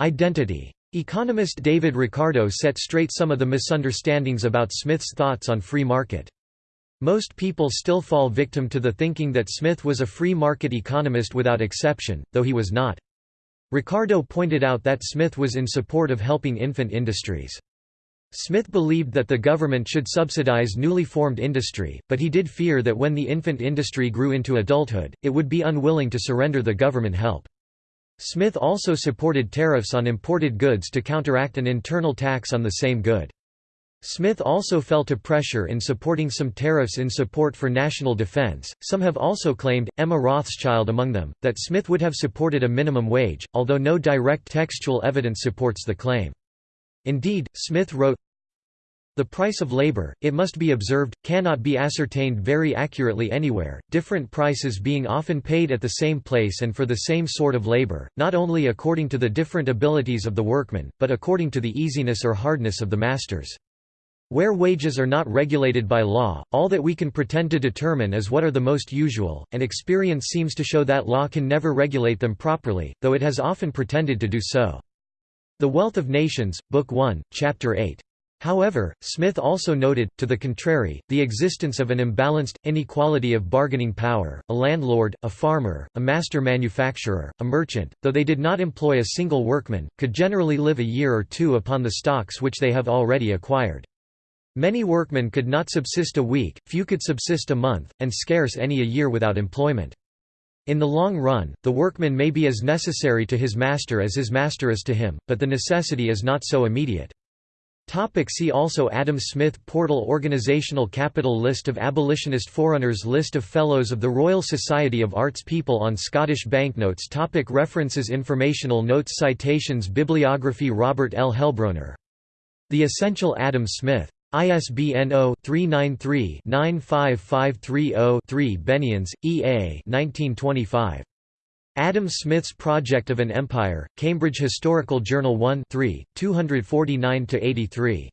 identity. Economist David Ricardo set straight some of the misunderstandings about Smith's thoughts on free market. Most people still fall victim to the thinking that Smith was a free market economist without exception, though he was not. Ricardo pointed out that Smith was in support of helping infant industries. Smith believed that the government should subsidize newly formed industry, but he did fear that when the infant industry grew into adulthood, it would be unwilling to surrender the government help. Smith also supported tariffs on imported goods to counteract an internal tax on the same good. Smith also felt a pressure in supporting some tariffs in support for national defense. Some have also claimed, Emma Rothschild among them, that Smith would have supported a minimum wage, although no direct textual evidence supports the claim. Indeed, Smith wrote, the price of labor, it must be observed, cannot be ascertained very accurately anywhere, different prices being often paid at the same place and for the same sort of labor, not only according to the different abilities of the workmen, but according to the easiness or hardness of the masters. Where wages are not regulated by law, all that we can pretend to determine is what are the most usual, and experience seems to show that law can never regulate them properly, though it has often pretended to do so. The Wealth of Nations, Book 1, Chapter 8. However, Smith also noted, to the contrary, the existence of an imbalanced, inequality of bargaining power, a landlord, a farmer, a master manufacturer, a merchant, though they did not employ a single workman, could generally live a year or two upon the stocks which they have already acquired. Many workmen could not subsist a week, few could subsist a month, and scarce any a year without employment. In the long run, the workman may be as necessary to his master as his master is to him, but the necessity is not so immediate. Topic see also Adam Smith Portal Organizational Capital List of abolitionist forerunners List of Fellows of the Royal Society of Arts People on Scottish banknotes topic References Informational notes Citations Bibliography Robert L. Heilbroner. The Essential Adam Smith. ISBN 0-393-95530-3 Benians, E. A. 1925. Adam Smith's Project of an Empire, Cambridge Historical Journal 1 3, 249–83.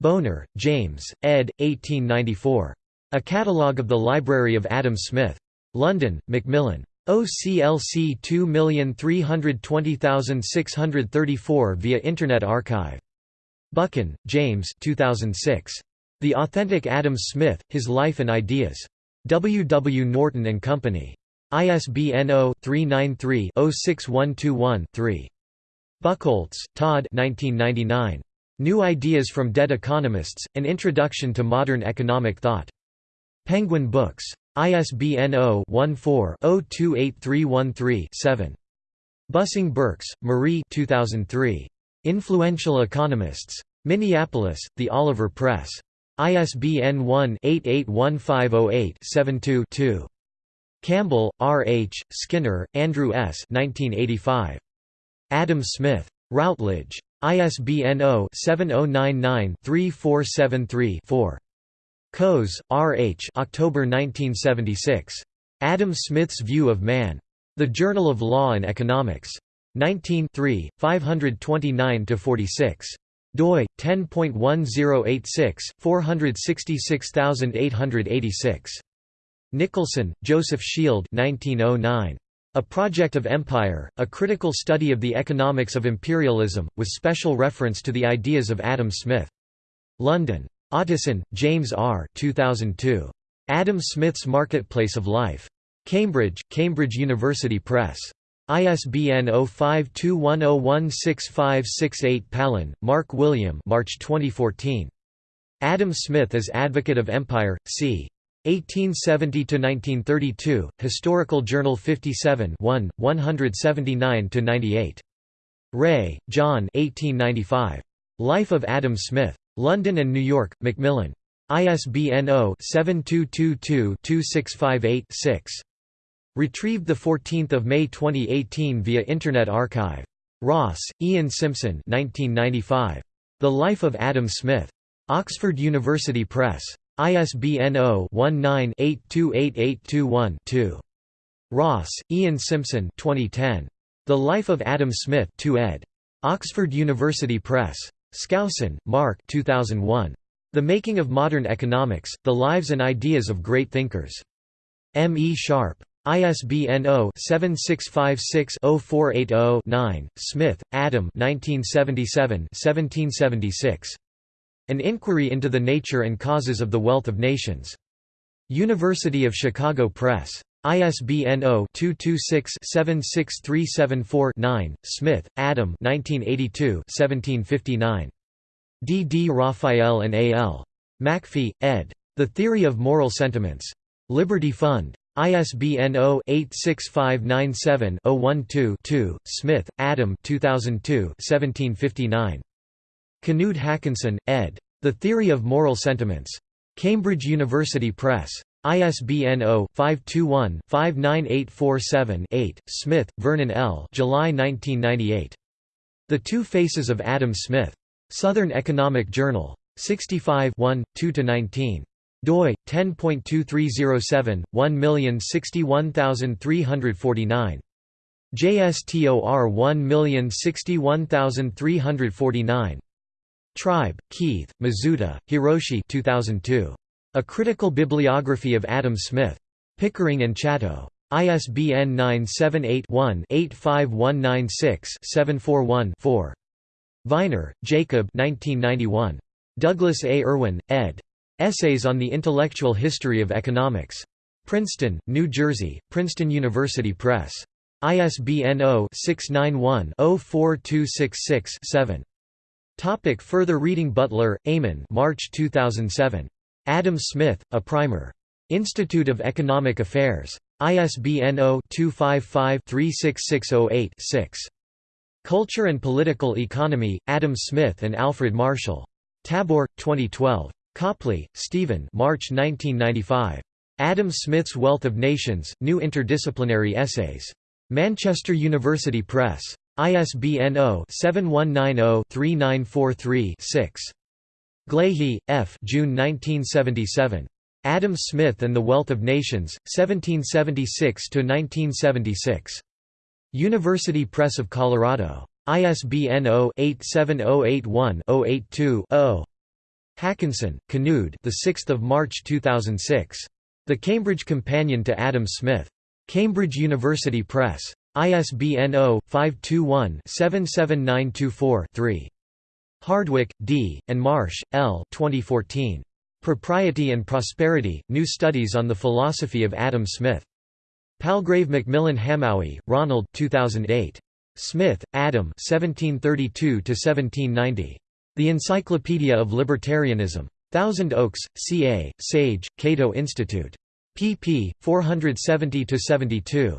Bonar, James, ed. 1894. A Catalogue of the Library of Adam Smith. London, Macmillan. OCLC 2320634 via Internet Archive. Buchan, James 2006. The Authentic Adam Smith, His Life and Ideas. W. W. Norton and Company. ISBN 0-393-06121-3. Buchholz, Todd 1999. New Ideas from Dead Economists, An Introduction to Modern Economic Thought. Penguin Books. ISBN 0-14-028313-7. Bussing Burks, Marie 2003. Influential Economists. Minneapolis, The Oliver Press. ISBN 1-881508-72-2. Campbell, R. H., Skinner, Andrew S. 1985. Adam Smith. Routledge. ISBN 0-7099-3473-4. Coase, R. H. October 1976. Adam Smith's View of Man. The Journal of Law and Economics. 19 529–46. doi 10.1086 466886. Nicholson, Joseph Shield 1909. A Project of Empire, a critical study of the economics of imperialism, with special reference to the ideas of Adam Smith. London. Otteson, James R. 2002. Adam Smith's Marketplace of Life. Cambridge, Cambridge University Press. ISBN 0521016568 Palen, Mark William March 2014. Adam Smith as Advocate of Empire, c. 1870–1932, Historical Journal 57 1, 179 to 98 Rae, John 1895. Life of Adam Smith. London and New York, Macmillan. ISBN 0-7222-2658-6. Retrieved 14 May 2018 via Internet Archive. Ross, Ian Simpson 1995. The Life of Adam Smith. Oxford University Press. ISBN 0-19-828821-2. Ross, Ian Simpson 2010. The Life of Adam Smith 2 ed. Oxford University Press. Skousen, Mark 2001. The Making of Modern Economics, The Lives and Ideas of Great Thinkers. M. E. Sharpe. ISBN 0-7656-0480-9, Smith, Adam 1977 1776. An Inquiry into the Nature and Causes of the Wealth of Nations. University of Chicago Press. ISBN 0-226-76374-9, Smith, Adam 1982 1759. D. D. Raphael and A. L. Macfie, ed. The Theory of Moral Sentiments. Liberty Fund. ISBN 0-86597-012-2, Smith, Adam 2002 1759. Knud Haakonssen, ed. The Theory of Moral Sentiments. Cambridge University Press. ISBN 0-521-59847-8, Smith, Vernon L. July 1998. The Two Faces of Adam Smith. Southern Economic Journal. 65 1, 2–19 doi 10.2307 1061349 JSTOR 1061349 Tribe, Keith, Mizuta, Hiroshi 2002. A Critical Bibliography of Adam Smith. Pickering and Chatto. ISBN 978-1-85196-741-4. Viner, Jacob 1991. Douglas A. Irwin, ed. Essays on the Intellectual History of Economics. Princeton, New Jersey, Princeton University Press. ISBN 0-691-04266-7. Topic further reading Butler, Eamonn March 2007. Adam Smith, A Primer. Institute of Economic Affairs. ISBN 0-255-36608-6. Culture and Political Economy, Adam Smith and Alfred Marshall. Tabor, 2012. Copley, Stephen March 1995. Adam Smith's Wealth of Nations, New Interdisciplinary Essays. Manchester University Press. ISBN 0-7190-3943-6. Glahe, F. June 1977. Adam Smith and the Wealth of Nations, 1776–1976. University Press of Colorado. ISBN 0-87081-082-0. Haakonssen, Knud. The 6th of March 2006. The Cambridge Companion to Adam Smith. Cambridge University Press. ISBN 0-521-77924-3. Hardwick, D., and Marsh, L. 2014. Propriety and Prosperity, New Studies on the Philosophy of Adam Smith. Palgrave Macmillan Hamowy, Ronald 2008. Smith, Adam 1732–1790. The Encyclopedia of Libertarianism. Thousand Oaks, CA, Sage, Cato Institute. pp. 470–72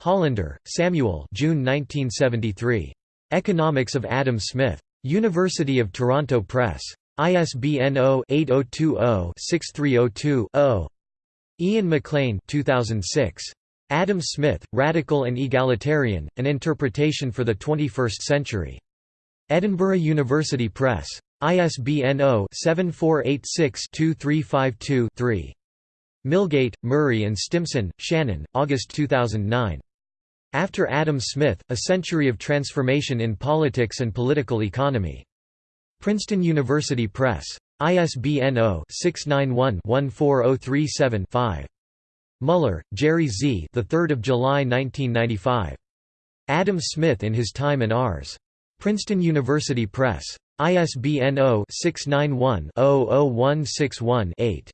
Hollander, Samuel June 1973. Economics of Adam Smith. University of Toronto Press. ISBN 0-8020-6302-0. Ian McLean 2006. Adam Smith, Radical and Egalitarian, An Interpretation for the Twenty-First Century. Edinburgh University Press. ISBN 0-7486-2352-3. Milgate, Murray and Stimson, Shannon, August 2009. After Adam Smith, A Century of Transformation in Politics and Political Economy. Princeton University Press. ISBN 0-691-14037-5. Muller, Jerry Z. The 3rd of July 1995. Adam Smith in His Time and Ours. Princeton University Press. ISBN 0-691-00161-8.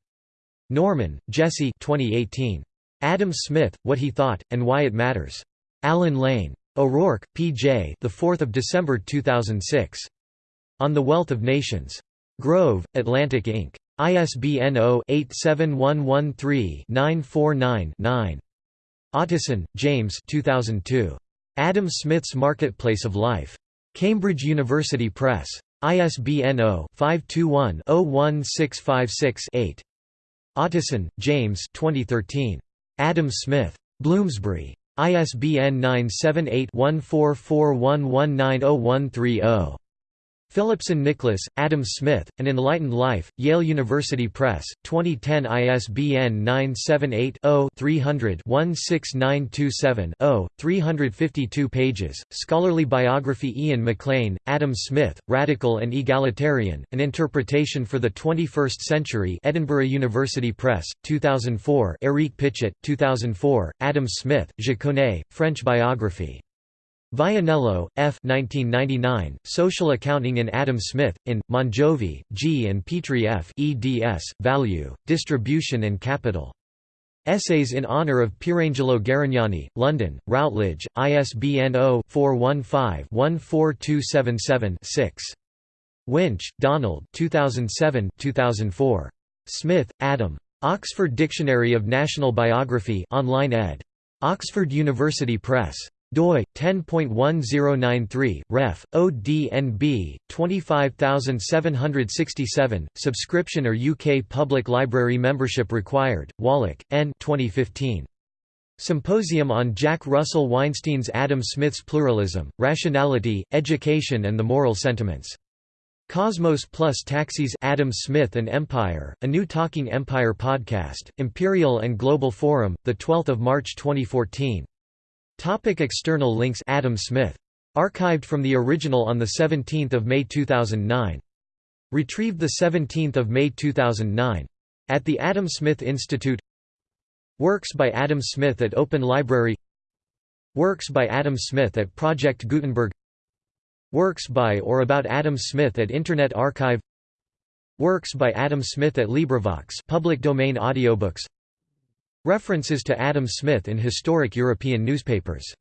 Norman, Jesse 2018. Adam Smith, What He Thought, and Why It Matters. Allen Lane. O'Rourke, P.J. The 4th of December 2006. On the Wealth of Nations. Grove, Atlantic Inc. ISBN 0-87113-949-9. Otteson, James 2002. Adam Smith's Marketplace of Life. Cambridge University Press. ISBN 0-521-01656-8. Otteson, James 2013. Adam Smith. Bloomsbury. ISBN 978 1441190130. Phillipson Nicholas, Adam Smith, An Enlightened Life, Yale University Press, 2010 ISBN 978-0-300-16927-0, 352 pages. Scholarly biography Ian McLean, Adam Smith, Radical and Egalitarian, An Interpretation for the 21st Century Edinburgh University Press, 2004 Eric Pichet, 2004, Adam Smith, connais, French biography. Vianello, F. 1999, Social Accounting in Adam Smith, in, Mongiovi, G. and Petri F. eds, Value, Distribution and Capital. Essays in Honour of Pierangelo Garegnani, London, Routledge, ISBN 0-415-14277-6. Winch, Donald 2007 2004. Smith, Adam. Oxford Dictionary of National Biography online ed. Oxford University Press doi 10.1093 ref ODNB 25767 subscription or UK Public Library membership required Wallach N 2015 Symposium on Jack Russell Weinstein's Adam Smith's Pluralism, Rationality, Education and the Moral Sentiments. Cosmos Plus Taxis Adam Smith and Empire, a new Talking Empire podcast, Imperial and Global Forum, 12 March 2014. Topic external links Adam Smith. Archived from the original on 17 May 2009. Retrieved 17 May 2009. At the Adam Smith Institute Works by Adam Smith at Open Library Works by Adam Smith at Project Gutenberg Works by or about Adam Smith at Internet Archive Works by Adam Smith at LibriVox public domain audiobooks References to Adam Smith in historic European newspapers